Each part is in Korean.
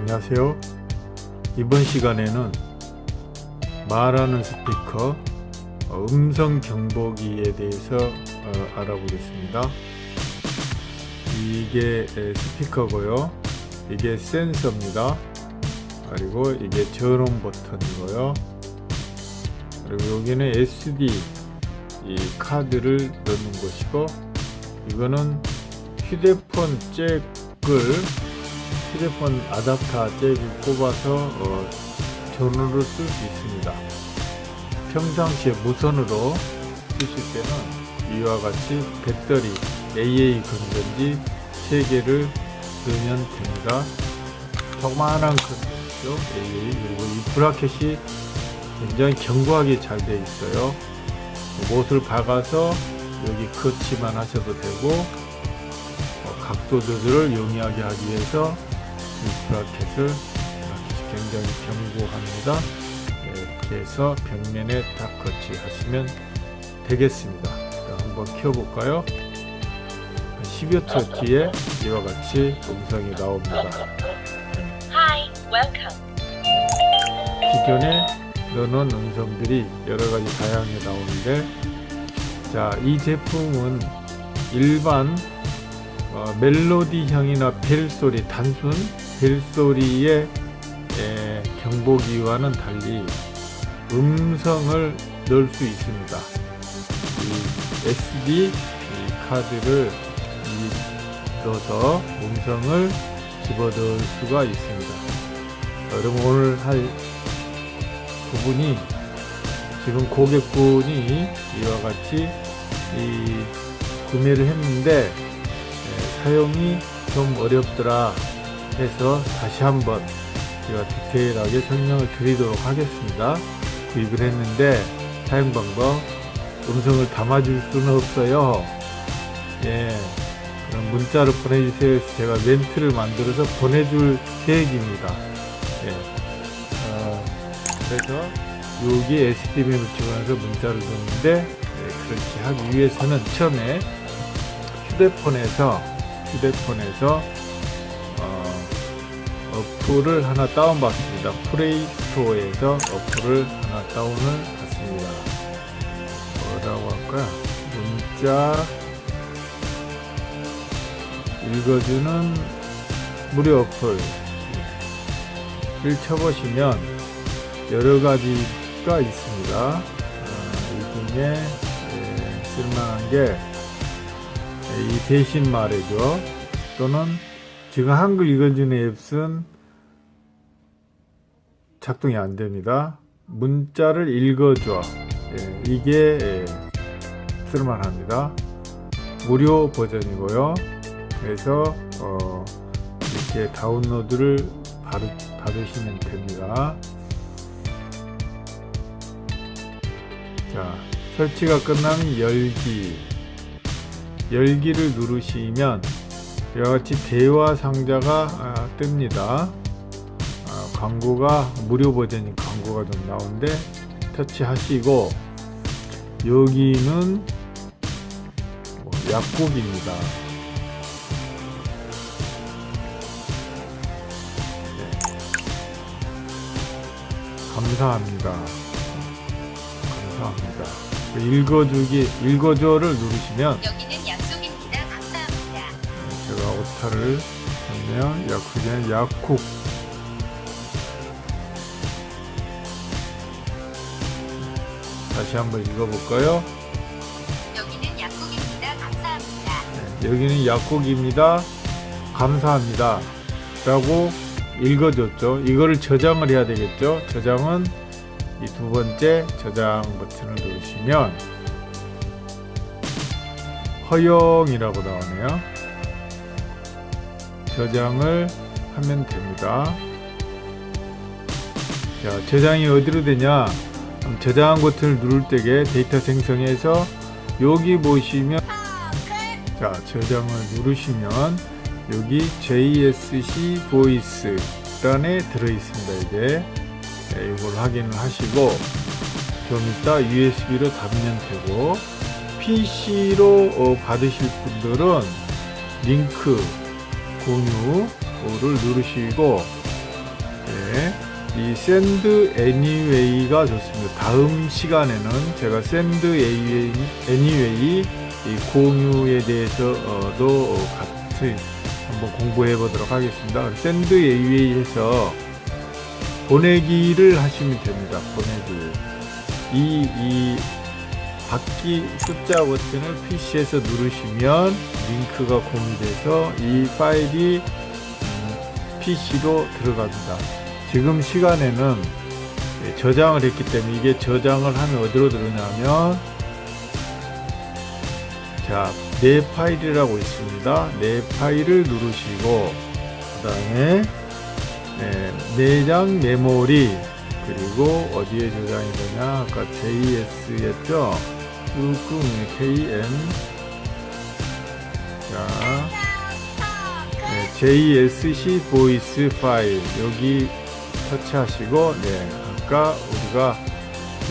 안녕하세요. 이번 시간에는 말하는 스피커 어, 음성 경보기에 대해서 어, 알아보겠습니다. 이게 에, 스피커고요. 이게 센서입니다. 그리고 이게 전원 버튼이고요. 그리고 여기는 SD 이 카드를 넣는 곳이고 이거는 휴대폰 잭을 휴대폰 아답터 잭을 꼽아서 어, 전원으로 쓸 수 있습니다. 평상시에 무선으로 쓰실 때는 이와 같이 배터리 AA 건전지 3개를 넣으면 됩니다. 조그마한 건전지죠. AA 그리고 이 브라켓이 굉장히 견고하게 잘 되어 있어요. 못을 박아서 여기 커치만 하셔도 되고 어, 각도 조절을 용이하게 하기 위해서 이 브라켓을 브라켓이 굉장히 견고합니다. 이렇게 해서 벽면에 딱 커치 하시면 되겠습니다. 자, 한번 켜볼까요? 10여 초 뒤에 이와 같이 음성이 나옵니다. Hi. 기존에 넣어놓은 음성들이 여러가지 다양하게 나오는데 자 이 제품은 일반 어, 멜로디형이나 벨 소리 단순 벨소리의 에, 경보기와는 달리 음성을 넣을 수 있습니다. 이 SD 이 카드를 이 넣어서 음성을 집어넣을 수가 있습니다. 여러분 오늘 할 부분이 지금 고객분이 이와 같이 이 구매를 했는데 에, 사용이 좀 어렵더라 해서 다시 한번 제가 디테일하게 설명을 드리도록 하겠습니다. 구입을 했는데 사용 방법 음성을 담아줄 수는 없어요. 예 그럼 문자로 보내주세요. 제가 멘트를 만들어서 보내줄 계획입니다. 예. 어, 그래서 여기 SDM을 찍어서 문자를 줬는데 네, 그렇게 하기 위해서는 처음에 휴대폰에서 휴대폰에서 어, 어플을 하나 다운받습니다. 플레이스토어에서 어플을 하나 다운을 받습니다. 뭐라고 할까요? 문자 읽어주는 무료 어플을 쳐보시면 여러 가지가 있습니다. 어, 이 중에 예, 쓸만한 게 이 대신 말해줘 또는 지금 한글 읽어주는 앱은 작동이 안 됩니다. 문자를 읽어줘 예, 이게 예, 쓸만합니다. 무료 버전이고요. 그래서 어, 이렇게 다운로드를 받으, 받으시면 됩니다. 자, 설치가 끝나면 열기. 열기를 누르시면 이와 같이 대화 상자가 아, 뜹니다. 아, 광고가 무료 버전인 광고가 좀 나오는데 터치하시고 여기는 뭐 약국입니다. 네. 감사합니다. 감사합니다. 읽어주기, 읽어줘를 누르시면 오타를 했네요. 약국에 약국. 다시 한번 읽어볼까요? 여기는 약국입니다. 감사합니다. 네, 여기는 약국입니다. 감사합니다. 라고 읽어줬죠. 이거를 저장을 해야 되겠죠. 저장은 이 두 번째 저장 버튼을 누르시면 허용이라고 나오네요. 저장을 하면 됩니다. 자, 저장이 어디로 되냐? 그럼 저장 버튼을 누를 때에 데이터 생성해서 여기 보시면 자, 저장을 누르시면 여기 JSC 보이스란에 들어 있습니다. 이게 네, 이걸 확인을 하시고 좀 이따 USB로 담으면 되고 PC로 어, 받으실 분들은 링크 공유를 누르시고 네, 이 send anyway가 좋습니다. 다음 시간에는 제가 send anyway 이 공유에 대해서도 같이 한번 공부해 보도록 하겠습니다. anyway 해서 보내기를 하시면 됩니다. 보내기. 이, 이 받기 숫자 버튼을 PC에서 누르시면 링크가 공유돼서 이 파일이 음, PC로 들어갑니다. 지금 시간에는 예, 저장을 했기 때문에 이게 저장을 하면 어디로 들어가냐면 자, 내 파일이라고 있습니다. 내 파일을 누르시고 그 다음에 네, 내장 메모리 그리고 어디에 저장이 되냐 아까 JS였죠 뚜껑 KM 자 네, JSC voice 파일 여기 터치하시고 네 아까 우리가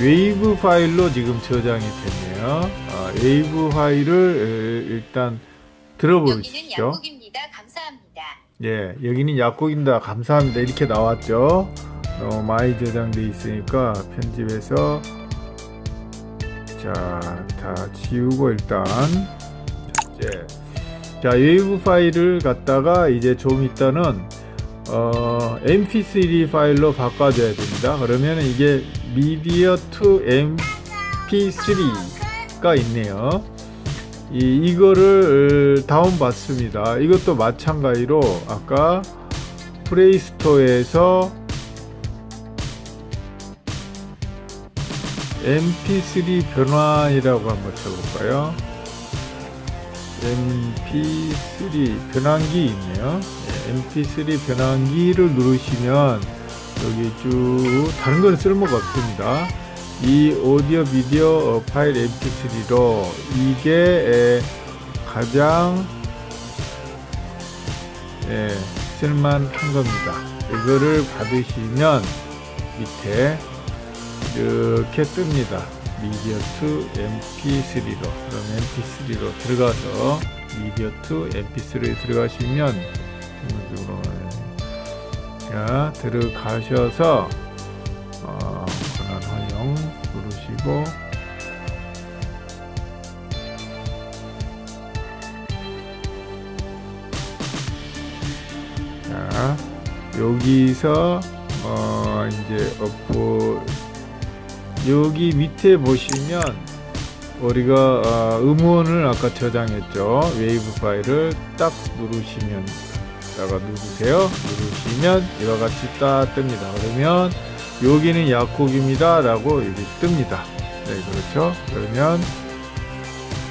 웨이브 파일로 지금 저장이 됐네요 아, 웨이브 파일을 에, 일단 여기는 들어보시죠. 감사합니다. 예, 여기는 약국입니다. 감사합니다. 이렇게 나왔죠. 너무 많이 저장돼 있으니까 편집해서 자, 다 지우고 일단 첫째. 자, 웨이브 파일을 갖다가 이제 좀 있다는 어, mp3 파일로 바꿔줘야 됩니다. 그러면 이게 media to mp3가 있네요. 이, 이거를 다운 받습니다. 이것도 마찬가지로 아까 플레이스토어에서 mp3 변환이라고 한번 쳐볼까요? mp3 변환기 있네요. 네, mp3 변환기를 누르시면 여기 쭉 다른 건 쓸모가 없습니다. 이 오디오 비디오 어, 파일 mp3로 이게 에, 가장 예, 쓸만한 겁니다. 이거를 받으시면 밑에 이렇게 뜹니다. media to mp3로 그럼 mp3로 들어가서 media to mp3에 들어가시면 자 들어가셔서 어, 권한 허용 누르시고 자 여기서 어 이제 업보 여기 밑에 보시면 우리가 어, 음원을 아까 저장했죠 웨이브 파일을 딱 누르시면 다가 누르세요 누르시면 이와 같이 딱 뜹니다 그러면 여기는 약국입니다 라고 여기 뜹니다 네 그렇죠 그러면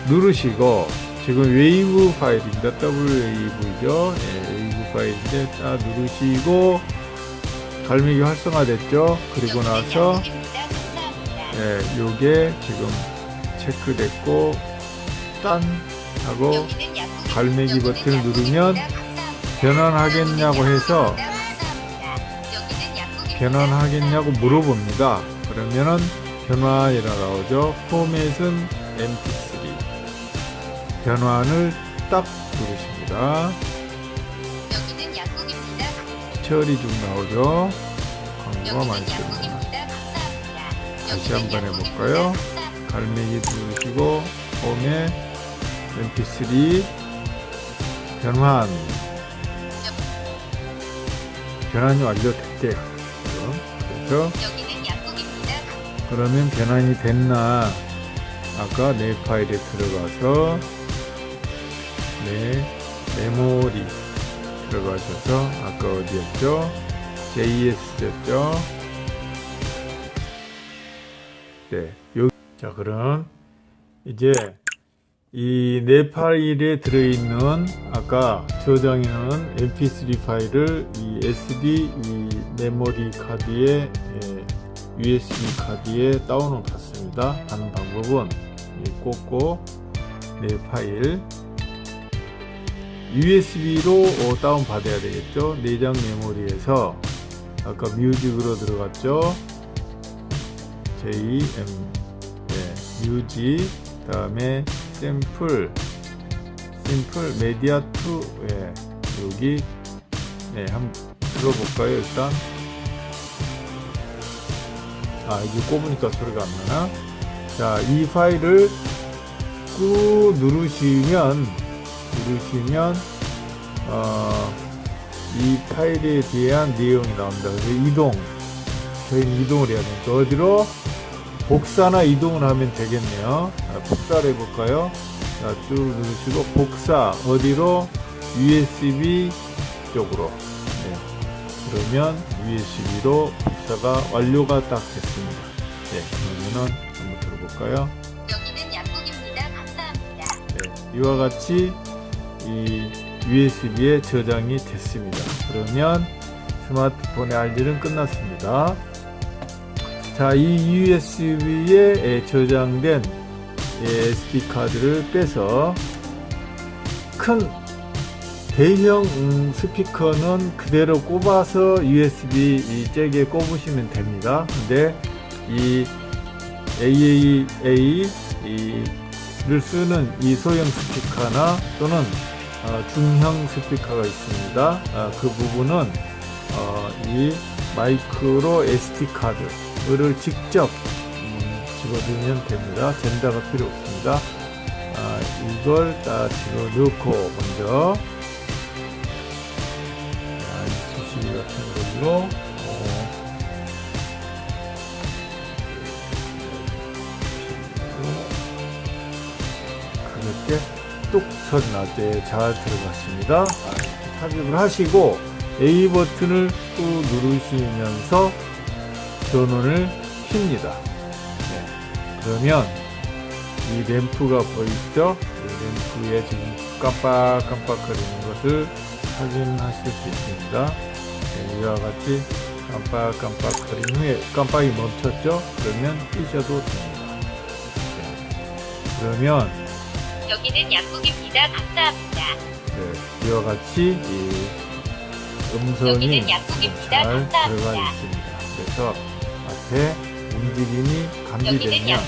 누르시고 지금 웨이브 파일입니다 WAV죠 네, 웨이브 파일인데 딱 누르시고 갈매기 활성화 됐죠 그리고 여기는 나서 예, 요게 지금 체크됐고 딴 하고. 갈매기 버튼을. 누르면. 변환하겠냐고 해서. 변환하겠냐고 물어봅니다. 그러면은 변환이라 나오죠. 포맷은 mp3 변환을 딱 누르십니다. 처리 중 나오죠. 광고가 많이 뜹니다. 다시 한번. 해볼까요? 갈매기 누르시고 홈에 mp3 변환 변환이 완료됐대요. 그래서 약국입니다. 그러면 변환이 됐나 아까 내 파일에 들어가서 내 메모리 들어가셔서 아까 어디였죠? JS였죠? 네, 요. 자, 그럼 이제 이내 파일에 들어있는 아까 저장해놓은 mp3 파일을 이 SD 이 메모리 카드에 예, USB 카드에 다운을 받습니다. 하는 방법은 이 꽂고 내 파일 USB로 다운 받아야 되겠죠. 내장 메모리에서 아까 music으로 들어갔죠. JM 네, music 다음에 샘플. 심플 메디아 2 예, 여기. 네, 한번 들어볼까요 일단? 아 이게 꼽으니까 소리가 안 나나? 자 이 파일을 꾹 누르시면 누르시면 어, 이 파일에 대한 내용이 나옵니다. 이동. 저희는 이동을 해야 되니까 어디로 복사나 이동을 하면 되겠네요 자, 복사를 해볼까요 자, 쭉 누르시고 복사 어디로 USB 쪽으로 네. 그러면 USB로 복사가 완료가 딱 됐습니다 네, 그러면은 한번 들어볼까요 여기는 약국입니다. 감사합니다. 네, 이와 같이 이 USB에 저장이 됐습니다. 그러면 스마트폰의 할 일은 끝났습니다. 자, 이 USB에 저장된 SD 카드를 빼서 큰 대형 음, 스피커는 그대로 꼽아서 USB 이 잭에 꼽으시면 됩니다. 근데 이 AAA 이를 쓰는 이 소형 스피커나 또는 어, 중형 스피커가 있습니다. 아, 그 부분은 어, 이 마이크로 SD 카드 를 직접 음, 집어넣으면 됩니다. 젠다가 필요 없습니다. 아, 이걸 딱 집어넣고 먼저 자, 이 수시 같은 걸로 어, 가볍게 뚝 소리 날때 잘 들어갔습니다. 아, 삽입을 하시고 A 버튼을 꾹 누르시면서 전원을 킵니다. 네. 그러면 이 램프가 보이시죠? 이 램프에 지금 깜빡깜빡 거리는 것을 확인하실 수 있습니다. 네, 이와 같이 깜빡깜빡 거린 후에 깜빡이 멈췄죠? 그러면 끄셔도 됩니다. 네. 그러면 여기는 약국입니다. 감사합니다. 네, 이와 같이 이 음성이. 잘 감사합니다. 들어가 있습니다. 그래서 앞에 움직임이 감지되면.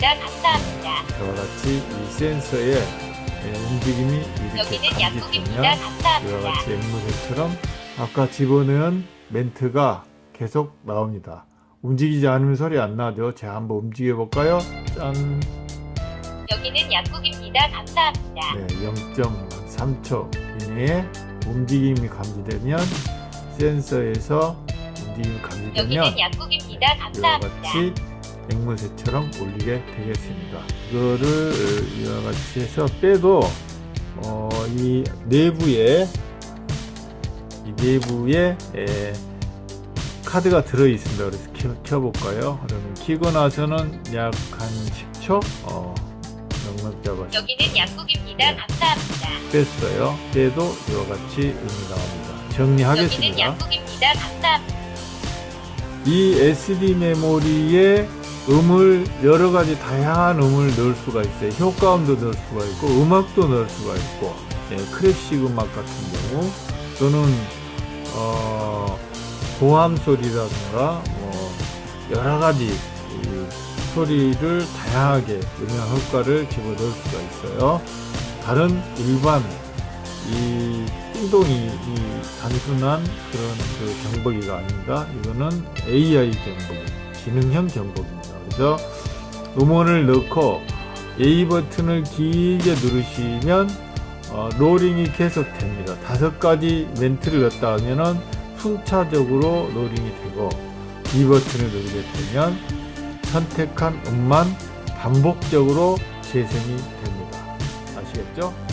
감사합니다. 저와 같이 이 센서에 예, 움직임이 이렇게. 감지되면 이와 감사합니다. 같이 앵무새처럼 아까 집어넣은 멘트가 계속 나옵니다. 움직이지 않으면 소리 안 나죠? 제가 한번 움직여 볼까요? 짠! 여기는 약국입니다. 감사합니다. 네, 0.3초 이내에 움직임이 감지되면 센서에서 감지되면 여기는 약국입니다. 감사합니다. 같이 앵무새처럼 울리게 되겠습니다. 이거를 이와 같이 해서 빼도 어, 이 내부에 이 내부에 에, 카드가 들어 있습니다. 그래서 켜, 켜볼까요? 그러면 키고 나서는 약 한 10초 어, 넉넉 잡아서 여기는 약국입니다. 네. 감사합니다. 뺐어요. 빼도 이와 같이 음이 나옵니다. 여기는 정리하겠습니다. 약국입니다. 감사합니다. 이 SD 메모리에 음을 여러 가지 다양한 음을 넣을 수가 있어요. 효과음도 넣을 수가 있고 음악도 넣을 수가 있고 예, 클래식 음악 같은 경우 또는 어, 고함 소리라든가 뭐 여러 가지 이 소리를 다양하게 음향 효과를 집어넣을 수가 있어요. 다른 일반 이 띵동이 이 단순한 그런 그 경보기가 아닙니다. 이거는 AI 경보기, 지능형 경보기입니다. 그래서 음원을 넣고 A 버튼을 길게 누르시면 어, rolling이 계속 됩니다. 다섯 가지 멘트를 넣었다 하면은 순차적으로 rolling이 되고 B 버튼을 누르게 되면 선택한 음만 반복적으로 재생이 됩니다. 아시겠죠?